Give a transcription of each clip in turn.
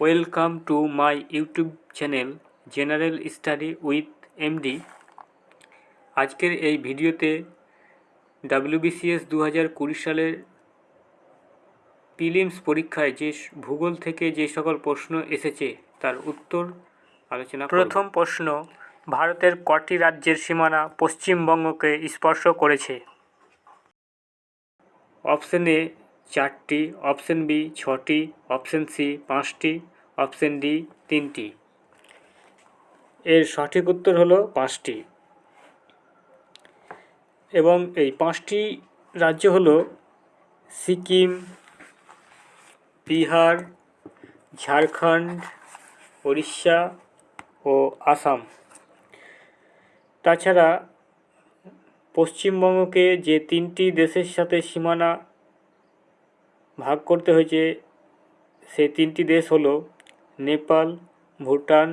Welcome to my YouTube channel general study with MD. আজকের এই ভিডিওতে ডাব্লিউবিসিএস দু হাজার কুড়ি সালের প্রিলিমস পরীক্ষায় যে ভূগোল থেকে যে সকল প্রশ্ন এসেছে তার উত্তর আলোচনা প্রথম প্রশ্ন ভারতের কটি রাজ্যের সীমানা পশ্চিমবঙ্গকে স্পর্শ করেছে? অপশন এ চারটি, অপশন বি ছটি, অপশন সি পাঁচটি, অপশন ডি তিনটি। এর সঠিক উত্তর হলো পাঁচটি। এবং এই পাঁচটি রাজ্য হলো সিকিম, বিহার, ঝাড়খণ্ড উড়িষ্যা ও আসাম। তাছাড়া পশ্চিমবঙ্গকে যে তিনটি দেশের সাথে সীমানা ভাগ করতে হয়েছে। সেই তিনটি দেশ হলো নেপাল, ভুটান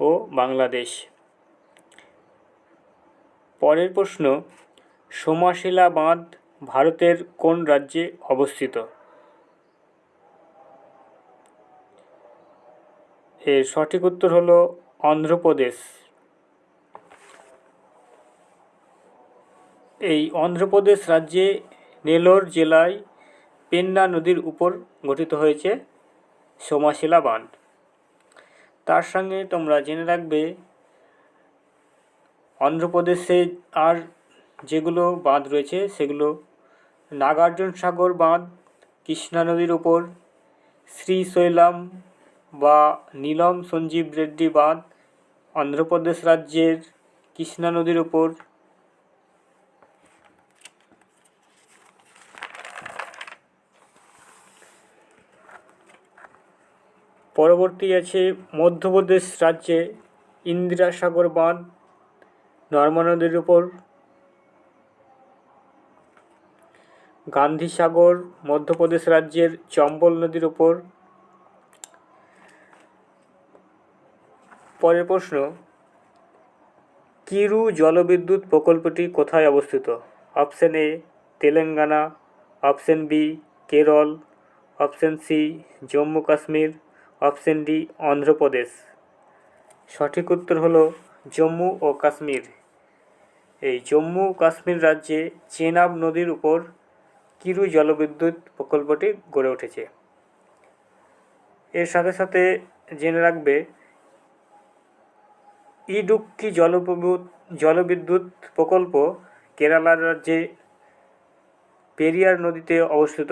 ও বাংলাদেশ। পরের প্রশ্ন সোমাশিলা বাঁধ ভারতের কোন রাজ্যে অবস্থিত? এর সঠিক উত্তর হলো অন্ধ্রপ্রদেশ। এই অন্ধ্রপ্রদেশ রাজ্যে নেলোর জেলায় পেন্না নদীর উপর গঠিত হয়েছে সোমাশিলা বাঁধ। তার সঙ্গে তোমরা জেনে রাখবে, অন্ধ্রপ্রদেশে আর যেগুলো বাঁধ রয়েছে সেগুলো নাগার্জুন সাগর বাঁধ, কৃষ্ণা নদীর উপর শ্রীশৈলাম বা নীলম সঞ্জীব রেড্ডি বাঁধ, অন্ধ্রপ্রদেশ রাজ্যের কৃষ্ণা নদীর উপর পরবর্তী আছে মধ্যপ্রদেশ রাজ্যে ইন্দিরা সাগর বাঁধ নর্মা নদীর উপর গান্ধী সাগর মধ্যপ্রদেশ রাজ্যের চম্বল নদীর উপর। পরের প্রশ্ন, কিরু জলবিদ্যুৎ প্রকল্পটি কোথায় অবস্থিত? Option A, Telangana, option B, Kerala, option C, Jammu Kashmir option D, Andhra Pradesh. সঠিক উত্তর হলো জম্মু ও কাশ্মীর। এই জম্মু কাশ্মীর রাজ্যে চেনাব নদীর উপর কিরু জলবিদ্যুৎ প্রকল্পটি গড়ে উঠেছে। এর সাথে সাথে জেনে রাখবে, ইডুক্কি জলবিদ্যুৎ জলবিদ্যুৎ প্রকল্প কেরালা রাজ্যে পেরিয়ার নদীতে অবস্থিত।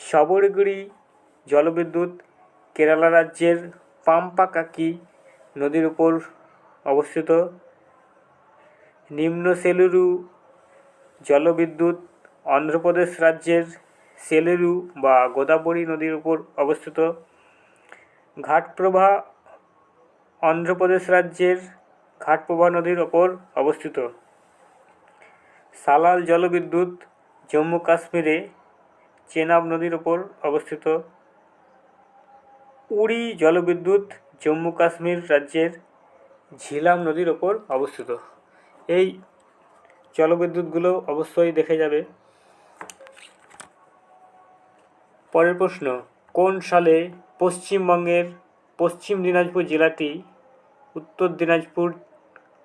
সবরগুড়ি জলবিদ্যুৎ কেরালা রাজ্যের পাম্পাকাকি নদীর উপর অবস্থিত। নিম্ন সেলুরু জলবিদ্যুৎ অন্ধ্রপ্রদেশ রাজ্যের সেলুরু বা গোদাবরী নদীর উপর অবস্থিত। ঘাটপ্রভা অন্ধ্রপ্রদেশ রাজ্যের ঘাটপ্রভা নদীর ওপর অবস্থিত। সালাল জলবিদ্যুৎ জম্মু কাশ্মীরে চেনাব নদীর ওপর অবস্থিত। উড়ি জলবিদ্যুৎ, জম্মু কাশ্মীর রাজ্যের ঝিলাম নদীর ওপর অবস্থিত। এই জলবিদ্যুৎগুলো অবশ্যই দেখে যাবে। পরের প্রশ্ন, কোন সালে পশ্চিমবঙ্গের পশ্চিম দিনাজপুর জেলাটি উত্তর দিনাজপুর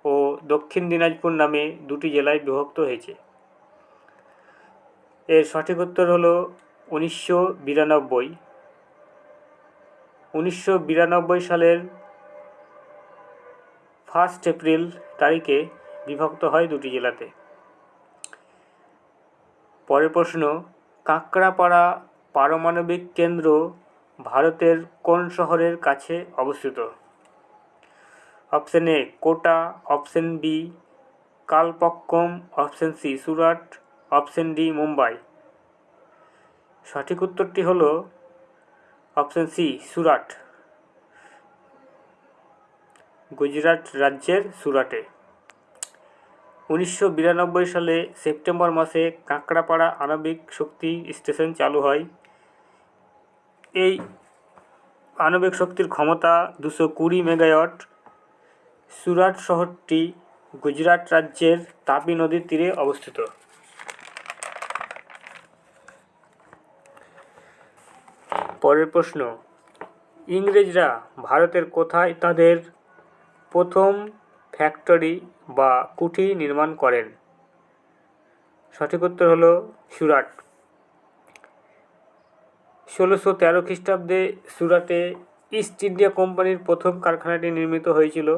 ও দক্ষিণ দিনাজপুর নামে দুটি জেলায় বিভক্ত হয়েছে? এর সঠিক উত্তর হলো উনিশশো বিরানব্বই। উনিশশো বিরানব্বই সালের ফার্স্ট এপ্রিল তারিখে বিভক্ত হয় দুটি জেলাতে। পরের প্রশ্ন, কাঁকড়াপাড়া পারমাণবিক কেন্দ্র ভারতের কোন শহরের কাছে অবস্থিত? Option A, Kota, option B, Kalpakkam, option C, Surat, option D, Mumbai. সঠিক উত্তরটি হলো অপশন সি, সুরাট। গুজরাট রাজ্যের সুরাটে। উনিশশো বিরানব্বই সালে সেপ্টেম্বর মাসে কাঁকড়াপাড়া আণবিক শক্তি স্টেশন চালু হয়। এই আণবিক শক্তির ক্ষমতা দুশো কুড়ি মেগাওয়াট। সুরাট শহরটি গুজরাট রাজ্যের তাপি নদীর তীরে অবস্থিত। পরের প্রশ্ন। ইংরেজরা ভারতের কোথায় তাদের প্রথম ফ্যাক্টরি বা কুঠি নির্মাণ করেন? সঠিক উত্তর হলো সুরাট। ষোলোশো তেরো খ্রিস্টাব্দে সুরাটে ইস্ট ইন্ডিয়া কোম্পানির প্রথম কারখানাটি নির্মিত হয়েছিল।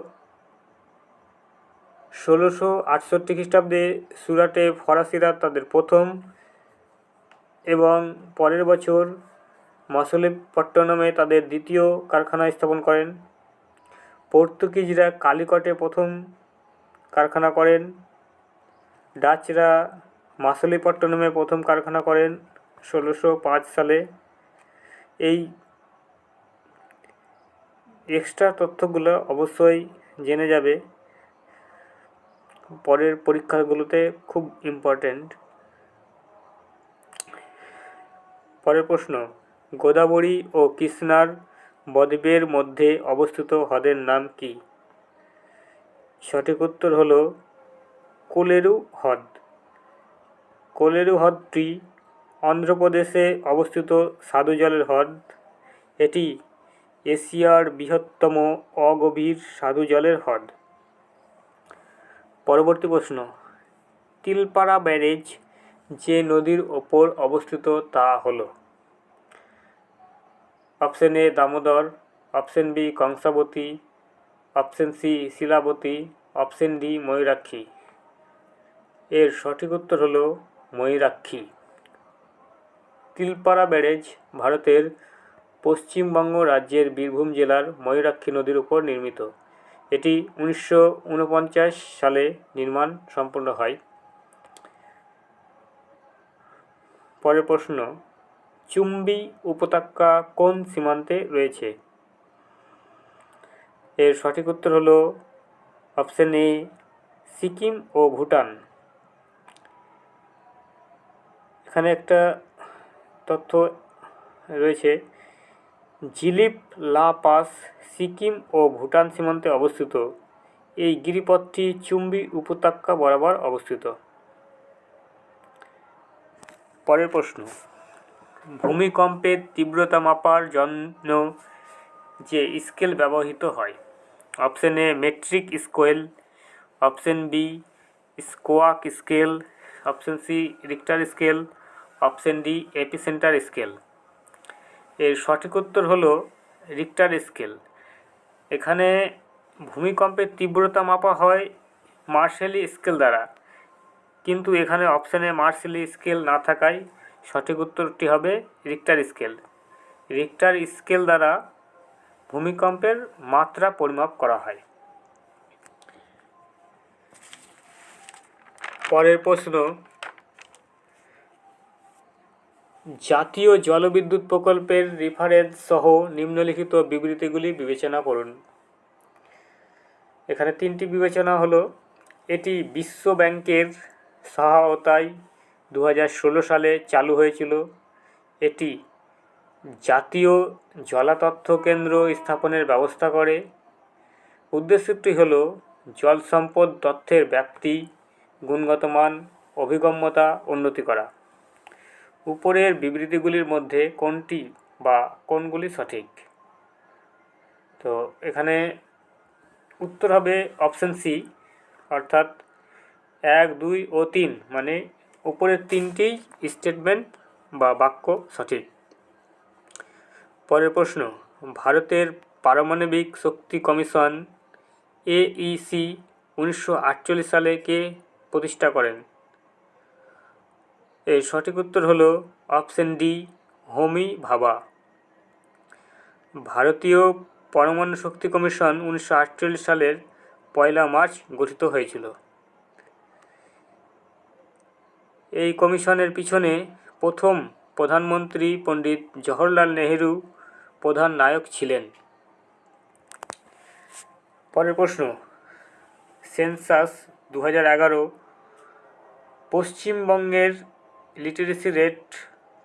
ষোলোশো আটষট্টি খ্রিস্টাব্দে সুরাটে ফরাসিরা তাদের প্রথম এবং পরের বছর মসলিপট্টনমে তাদের দ্বিতীয় কারখানা স্থাপন করেন। পর্তুগিজরা কালিকটে প্রথম কারখানা করেন। ডাচরা মাসলিপট্টনমে প্রথম কারখানা করেন ষোলোশো পাঁচ সালে। এই এক্সট্রা তথ্যগুলো অবশ্যই জেনে যাবে। পরের পরীক্ষাগুলোতে খুব ইম্পর্ট্যান্ট পরের প্রশ্ন গোদাবরী ও কৃষ্ণার বদ্বীপের মধ্যে অবস্থিত হ্রদের নাম কি? সঠিক উত্তর হল কোলেরু হ্রদ। কোলেরু হ্রদটি অন্ধ্রপ্রদেশে অবস্থিত স্বাদু জলের হ্রদ। এটি এশিয়ার বৃহত্তম অগভীর স্বাদু জলের হ্রদ। পরবর্তী প্রশ্ন, তিলপাড়া ব্যারেজ যে নদীর ওপর অবস্থিত তা হলো option A Damodar, option B Kangsabati, option C Shilabati, option D Mayurakshi. এর সঠিক উত্তর হলো ময়ূরাক্ষী। তিলপাড়া ব্যারেজ ভারতের পশ্চিমবঙ্গ রাজ্যের বীরভূম জেলার ময়ূরাক্ষী নদীর উপর নির্মিত। এটি উনিশশো উনপঞ্চাশ সালে নির্মাণ সম্পন্ন হয়। পরের প্রশ্ন চুম্বি উপত্যকা কোন সীমান্তে রয়েছে? এর সঠিক উত্তর হলো অপশন এ, সিকিম ও ভুটান। এখানে একটা তথ্য রয়েছে, জিলিপ লা পাস সিকিম ও ভুটান সীমান্তে অবস্থিত। এই গিরিপথটি চুম্বি উপত্যকা বরাবর অবস্থিত। পরের প্রশ্ন ভূমিকম্পের তীব্রতা মাপার জন্য যে স্কেল ব্যবহৃত হয়। Option A metric scale option B squawk scale, option C Richter scale, option D epicentre scale. এর সঠিক উত্তর হলো রিক্টার স্কেল। এখানে ভূমিকম্পের তীব্রতা মাপা হয় মার্শেলি স্কেল দ্বারা, কিন্তু এখানে অপশানে মার্শালি স্কেল না থাকায় সঠিক উত্তরটি হবে রিক্টার স্কেল রিক্টার স্কেল দ্বারা ভূমিকম্পের মাত্রা পরিমাপ করা হয়। পরের প্রশ্ন, জাতীয় জলবিদ্যুৎ প্রকল্পের রেফারেন্স সহ নিম্নলিখিত বিবৃতিগুলি বিবেচনা করুন। এখানে তিনটি বিবেচনা হলো, এটি বিশ্ব ব্যাংকের সহায়তায় দু হাজার ষোলো সালে চালু হয়েছিল এটি জাতীয় জলাতথ্য কেন্দ্র স্থাপনের ব্যবস্থা করে। উদ্দেশ্যটি হল জল সম্পদ তথ্যের ব্যাপ্তি, গুণগত মান, অভিগম্যতা উন্নতি করা। উপরের বিবৃতিগুলির মধ্যে কোনটি বা কোনগুলি সঠিক? তো এখানে উত্তর হবে অপশান সি, অর্থাৎ এক, দুই ও তিন মানে উপরের তিনটেই স্টেটমেন্ট বা বাক্য সঠিক। পরের প্রশ্ন, ভারতের পারমাণবিক শক্তি কমিশন এইসি উনিশশো আটচল্লিশ সালে কে প্রতিষ্ঠা করেন? এর সঠিক উত্তর হল অপশন ডি, হোমি ভাবা। ভারতীয় পরমাণু শক্তি কমিশন উনিশশো আটচল্লিশ সালের পয়লা মার্চ গঠিত হয়েছিল। এই কমিশনের পিছনে প্রথম প্রধানমন্ত্রী পণ্ডিত জওহরলাল নেহেরু প্রধান নায়ক ছিলেন। পরের প্রশ্ন, সেন্সাস দু হাজার এগারো পশ্চিমবঙ্গের লিটারেসি রেট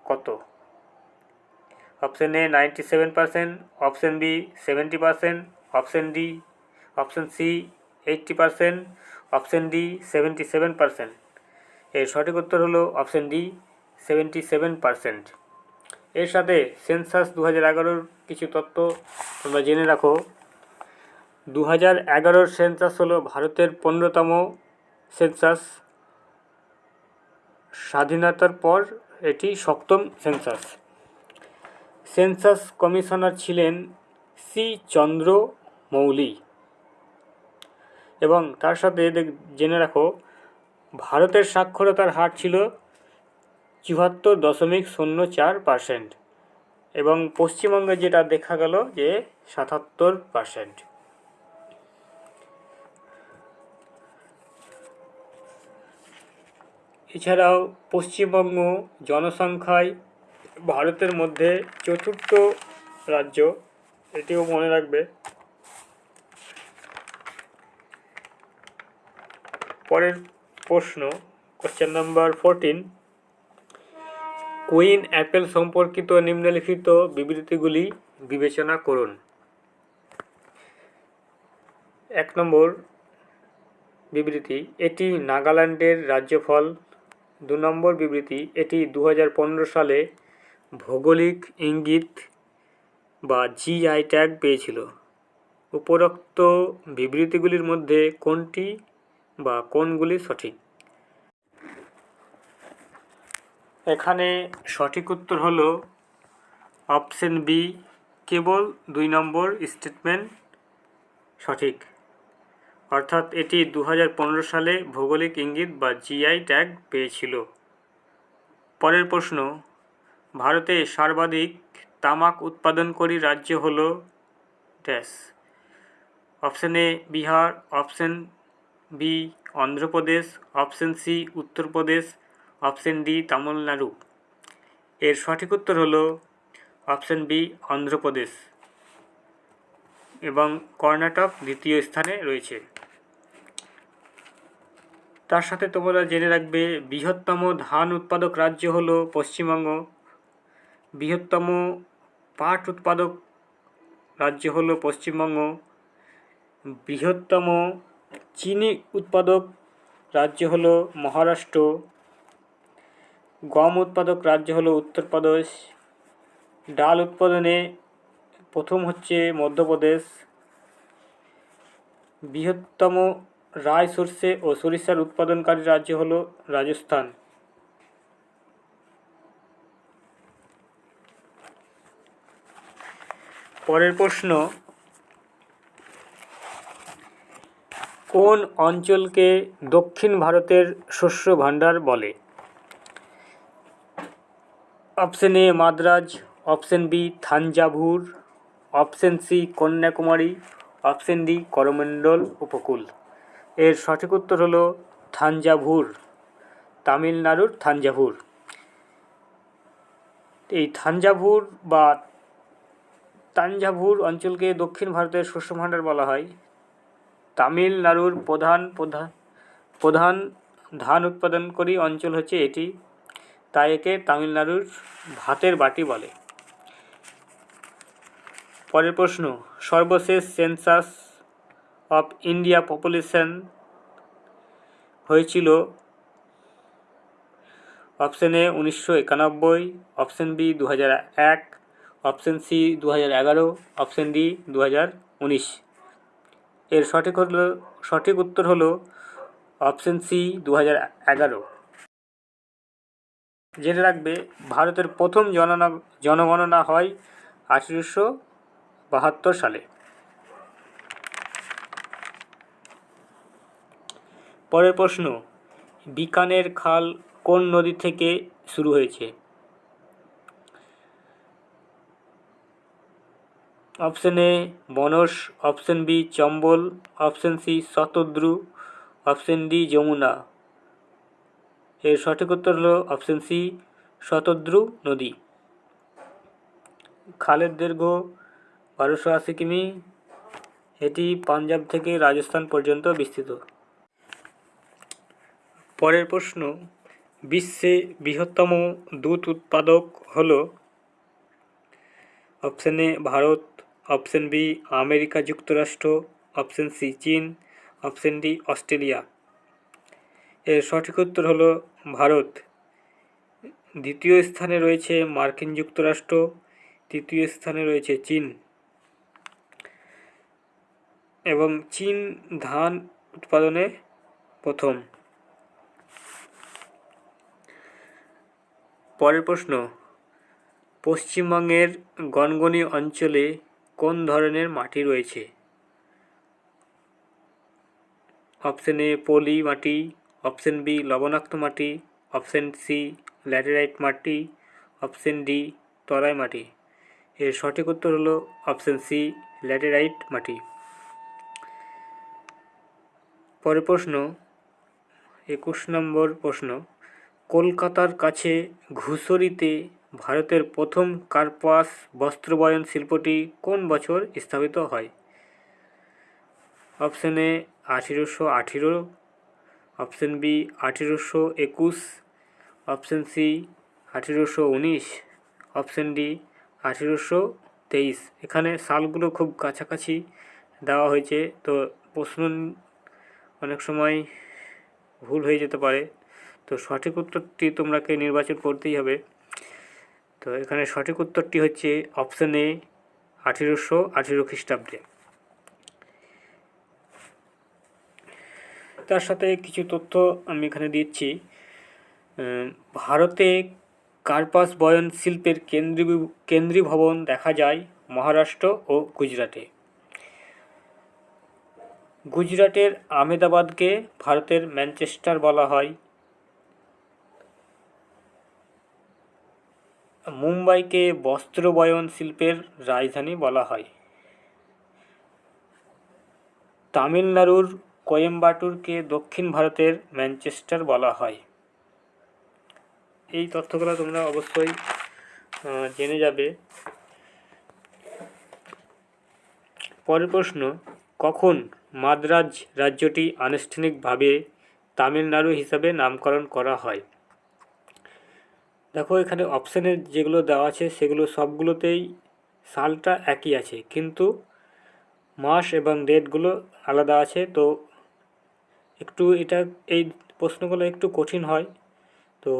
কত? Option A ninety seven percent, option B seventy percent, option D, option C eighty percent, option D seventy seven percent. এর সঠিক উত্তর হলো option D seventy seven percent এর সাথে সেন্সাস দু হাজার এগারোর কিছু তথ্য তোমরা জেনে রাখো। দু হাজার এগারোর সেন্সাস হলো ভারতের পনেরোতম সেন্সাস স্বাধীনতার পর এটি সপ্তম সেন্সাস সেন্সাস কমিশনার ছিলেন সি চন্দ্র মৌলি। এবং তার সাথে জেনে রাখো ভারতের সাক্ষরতার হার ছিল চুয়াত্তর দশমিক শূন্য চার পার্সেন্ট এবং পশ্চিমবঙ্গে যেটা দেখা গেল যে সাতাত্তর পার্সেন্ট এছাড়াও পশ্চিমবঙ্গ জনসংখ্যায় ভারতের মধ্যে চতুর্থ রাজ্য, এটিও মনে রাখবে। পরের প্রশ্ন question number fourteen queen apple সম্পর্কিত নিম্নলিখিত বিবৃতিগুলি বিবেচনা করুন। এক নম্বর বিবৃতি, এটি নাগাল্যান্ডের রাজ্যফল। দু নম্বর বিবৃতি, এটি দু হাজার পনেরো সালে ভৌগোলিক ইঙ্গিত বা জিআই ট্যাগ পেয়েছিল। উপরোক্ত বিবৃতিগুলির মধ্যে কোনটি বা কোনগুলি সঠিক? এখানে সঠিক উত্তর হল অপশন বি, কেবল দুই নম্বর স্টেটমেন্ট সঠিক। অর্থাৎ এটি দু হাজার পনেরো সালে ভৌগোলিক ইঙ্গিত বা জিআই ট্যাগ পেয়েছিল। পরের প্রশ্ন, ভারতে সর্বাধিক তামাক উৎপাদনকারী রাজ্য হল dash. Option A Bihar, option B, Andhra Pradesh, option C, Uttar Pradesh, option D, Tamil Nadu. এর সঠিক উত্তর হলো অপশন বি, অন্ধ্রপ্রদেশ। এবং কর্ণাটক দ্বিতীয় স্থানে রয়েছে। তার সাথে তোমরা জেনে রাখবে, বৃহত্তম ধান উৎপাদক রাজ্য হলো পশ্চিমবঙ্গ। বৃহত্তম পাট উৎপাদক রাজ্য হলো পশ্চিমবঙ্গ। বৃহত্তম চিনি উৎপাদক রাজ্য হলো মহারাষ্ট্র, গম উৎপাদক রাজ্য হলো উত্তরপ্রদেশ, ডাল উৎপাদনে প্রথম হচ্ছে মধ্যপ্রদেশ, বৃহত্তম রায় সর্ষে ও সরিষার উৎপাদনকারী রাজ্য হল রাজস্থান। পরের প্রশ্ন কোন অঞ্চলকে দক্ষিণ ভারতের শস্য ভাণ্ডার বলে? Option A Madras, option B Thanjavur, option C Kanyakumari, option D Coromandel উপকূল। এর সঠিক উত্তর হলো থাঞ্জাভুর, তামিলনাড়ুর থাঞ্জাভুর। এই থাঞ্জাভুর বা তাঞ্জাভুর অঞ্চলকে দক্ষিণ ভারতের শস্য ভাণ্ডার বলা হয়। তামিলনাড়ুর প্রধান প্রধান প্রধান ধান উৎপাদনকারী অঞ্চল হচ্ছে এটি। তাই একে তামিলনাড়ুর ভাতের বাটি বলে। পরের প্রশ্ন, সর্বশেষ সেন্সাস অফ ইন্ডিয়া পপুলেশন হয়েছিল অপশন এ উনিশশো একানব্বই অপশন বি দু এক অপশন সি দু এগারো অপশন ডি দু উনিশ। এর সঠিক হলো, সঠিক উত্তর হলো অপশন সি দু হাজার এগারো। জেনে রাখবে, ভারতের প্রথম জননা, জনগণনা হয় আঠেরোশো বাহাত্তর সালে। পরের প্রশ্ন, বিকানের খাল কোন নদী থেকে শুরু হয়েছে? Option A Banas option B, Chambal, option C, Shatadru, option D, Yamuna. এর সঠিক উত্তর হলো অপশন সি, শতদ্রু নদী। খালের দৈর্ঘ্য বারোশো আশি কিমি, এটি পাঞ্জাব থেকে রাজস্থান পর্যন্ত বিস্তৃত। পরের প্রশ্ন, বিশ্বে বৃহত্তম দুধ উৎপাদক হল option A, Bharat option B, America যুক্তরাষ্ট্র, অপশন সি, চীন, অপশন ডি, অস্ট্রেলিয়া। এর সঠিক উত্তর হলো ভারত। দ্বিতীয় স্থানে রয়েছে মার্কিন যুক্তরাষ্ট্র, তৃতীয় স্থানে রয়েছে চীন। এবং চীন ধান উৎপাদনে প্রথম। পরের প্রশ্ন, পশ্চিমবঙ্গের গনগনি অঞ্চলে কোন ধরনের মাটি রয়েছে? অপশন এ, পলি মাটি, অপশন বি, লবণাক্ত মাটি, অপশন সি, ল্যাটেরাইট মাটি, অপশন ডি, তরাই মাটি। এর সঠিক উত্তর হলো অপশন সি, ল্যাটেরাইট মাটি। পরের প্রশ্ন, একুশ নম্বর প্রশ্ন, কলকাতার কাছে ঘুষরিতে ভারতের প্রথম কার্পাস বস্ত্রবয়ন শিল্পটি কোন বছর স্থাপিত হয়? অপশন এ, আঠেরোশো আঠেরো। অপশন বি, আঠেরোশো একুশ। অপশন সি, আঠেরোশো উনিশ। অপশন ডি, আঠেরোশো তেইশ। এখানে সালগুলো খুব কাছাকাছি দেওয়া হয়েছে, তো প্রশ্ন অনেক সময় ভুল হয়ে যেতে পারে। তো সঠিক উত্তরটি তোমরাকে নির্বাচন করতেই হবে। তো এখানে সঠিক উত্তরটি হচ্ছে অপশন এ আঠেরোশো আঠেরো খ্রিস্টাব্দে। তার সাথে কিছু তথ্য আমি এখানে দিচ্ছি। ভারতে কার্পাস বয়ন শিল্পের কেন্দ্রীয় কেন্দ্রীয় ভবন দেখা যায় মহারাষ্ট্র ও গুজরাটে। গুজরাটের আমেদাবাদকে ভারতের ম্যানচেস্টার বলা হয়। মুম্বাইকে বস্ত্র বয়ন শিল্পের রাজধানী বলা হয়। তামিলনাড়ুর কোয়েম্বাটুরকে দক্ষিণ ভারতের ম্যানচেস্টার বলা হয়। এই তথ্যগুলো তোমরা অবশ্যই জেনে যাবে। পরের প্রশ্ন, কখন মাদ্রাজ রাজ্যটি আনুষ্ঠানিকভাবে তামিলনাড়ু হিসাবে নামকরণ করা হয়? দেখো, এখানে অপশানে যেগুলো দেওয়া আছে, সেগুলো সবগুলোতেই সালটা একই আছে। কিন্তু মাস এবং ডেটগুলো আলাদা আছে। তো একটু এটা, এই প্রশ্নগুলো একটু কঠিন হয়। তো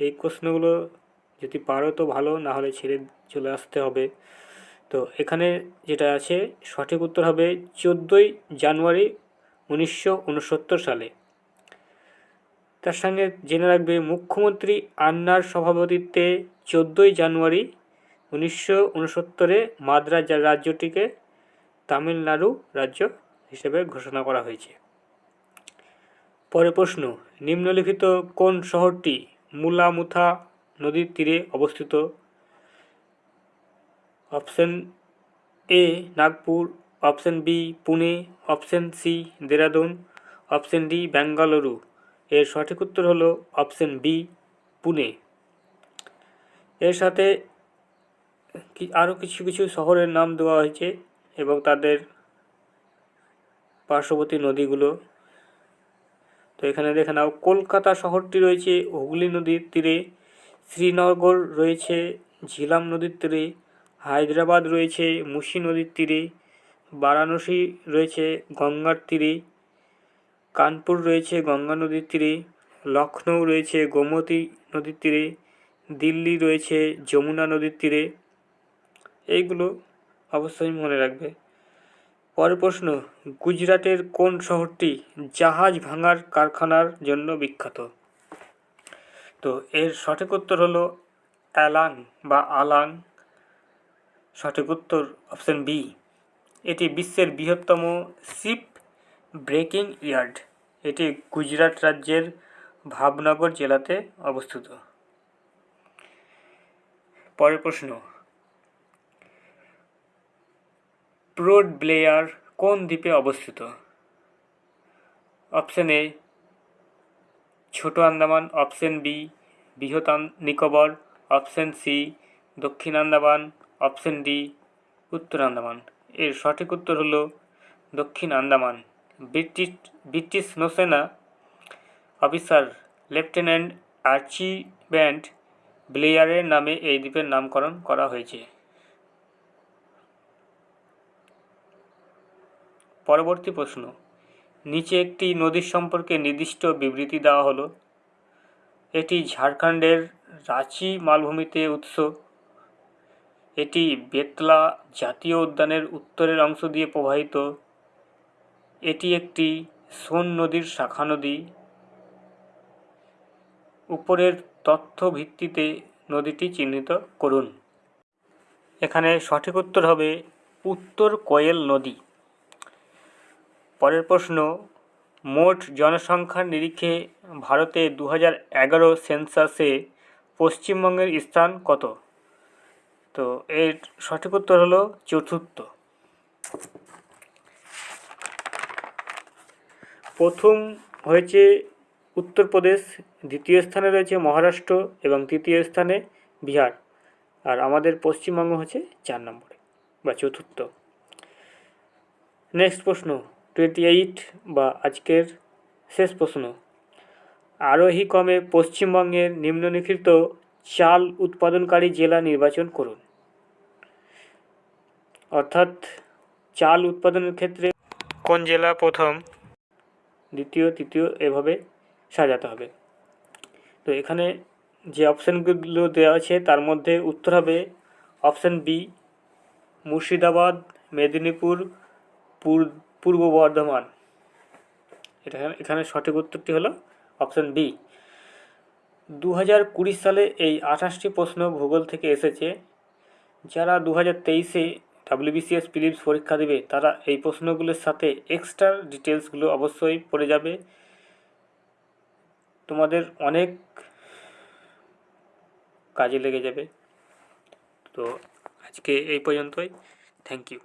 এই প্রশ্নগুলো যদি পারো তো ভালো, না হলে ছেড়ে চলে আসতে হবে। তো এখানে যেটা আছে, সঠিক উত্তর হবে চোদ্দোই জানুয়ারি উনিশশো উনসত্তর সালে। তার সঙ্গে জেনে রাখবে মুখ্যমন্ত্রী আন্নার সভাপতিত্বে চোদ্দোই জানুয়ারি উনিশশো উনসত্তরে মাদ্রাজ রাজ্যটিকে তামিলনাড়ু রাজ্য হিসেবে ঘোষণা করা হয়েছে। পরে প্রশ্ন, নিম্নলিখিত কোন শহরটি মুলামুথা নদীর তীরে অবস্থিত? Option A, Nagpur, option B, Pune, option C, Dehradun, option D, Bengaluru. এর সঠিক উত্তর হলো অপশন বি, পুনে। এর সাথে আরও কিছু কিছু শহরের নাম দেওয়া হয়েছে এবং তাদের পার্শ্ববর্তী নদীগুলো। তো এখানে দেখে নাও, কলকাতা শহরটি রয়েছে হুগলি নদীর তীরে, শ্রীনগর রয়েছে ঝিলাম নদীর তীরে, হায়দ্রাবাদ রয়েছে মুসি নদীর তীরে, বারাণসী রয়েছে গঙ্গার তীরে কানপুর রয়েছে গঙ্গা নদীর তীরে লখনৌ রয়েছে গোমতী নদীর তীরে, দিল্লি রয়েছে যমুনা নদীর তীরে। এইগুলো অবশ্যই মনে রাখবে। পরের প্রশ্ন, গুজরাটের কোন শহরটি জাহাজ ভাঙার কারখানার জন্য বিখ্যাত? তো এর সঠিক উত্তর হলো অ্যালাং বা আলাং। সঠিক উত্তর অপশন বি, এটি বিশ্বের বৃহত্তম শিপ ব্রেকিং ইয়ার্ড, এটি গুজরাট রাজ্যের ভাবনগর জেলাতে অবস্থিত। পরের প্রশ্ন, প্রোড ব্লেয়ার কোন দ্বীপে অবস্থিত? অপশন এ, ছোট আন্দামান, অপশন বি, বৃহৎ নিকোবর, অপশন সি, দক্ষিণ আন্দামান, অপশন ডি, উত্তর আন্দামান। এর সঠিক উত্তর হলো দক্ষিণ আন্দামান। ব্রিটিশ ব্রিটিশ নৌসেনা অফিসার লেফটেন্যান্ট আর্চি ব্যান্ড ব্লেয়ারের নামে এই দ্বীপের নামকরণ করা হয়েছে। পরবর্তী প্রশ্ন। নিচে একটি নদীর সম্পর্কে নির্দিষ্ট বিবৃতি দেওয়া হলো। এটি ঝাড়খণ্ডের রাঁচি মালভূমিতে উৎস। এটি বেতলা জাতীয় উদ্যানের উত্তরের অংশ দিয়ে প্রবাহিত। এটি একটি সোন নদীর শাখা নদী। উপরের তথ্য ভিত্তিতে নদীটি চিহ্নিত করুন। এখানে সঠিক উত্তর হবে উত্তর কোয়েল নদী। পরের প্রশ্ন, মোট জনসংখ্যার নিরিখে ভারতে দু এগারো সেন্সাসে পশ্চিমবঙ্গের স্থান কত? তো এর সঠিক উত্তর হলো চতুর্থ। প্রথম হয়েছে উত্তরপ্রদেশ দ্বিতীয় স্থানে রয়েছে মহারাষ্ট্র এবং তৃতীয় স্থানে বিহার। আর আমাদের পশ্চিমবঙ্গ হচ্ছে চার নম্বরে বা চতুর্থ। নেক্সট প্রশ্ন টোয়েন্টি এইট বা আজকের শেষ প্রশ্ন। আরোহী কমে পশ্চিমবঙ্গের নিম্নলিখিত চাল উৎপাদনকারী জেলা নির্বাচন করুন। অর্থাৎ চাল উৎপাদনের ক্ষেত্রে কোন জেলা প্রথম? দ্বিতীয়, তৃতীয় এভাবে সাজাতে হবে। তো এখানে যে অপশানগুলো দেওয়া আছে, তার মধ্যে উত্তর হবে অপশান বি, মুর্শিদাবাদ, মেদিনীপুর, পূর- পূর্ব বর্ধমান। এটা এখানে সঠিক উত্তরটি হলো অপশান বি। দু হাজার কুড়ি সালে এই আঠাশটি প্রশ্ন ভূগোল থেকে এসেছে। যারা দু হাজার তেইশে ডাব্লিউবিসিএস ফিলিপস পরীক্ষা দেবে, তারা এই প্রশ্নগুলোর সাথে এক্সট্রা ডিটেলসগুলো অবশ্যই পড়ে যাবে। তোমাদের অনেক কাজে লেগে যাবে। তো আজকে এই পর্যন্তই। Thank you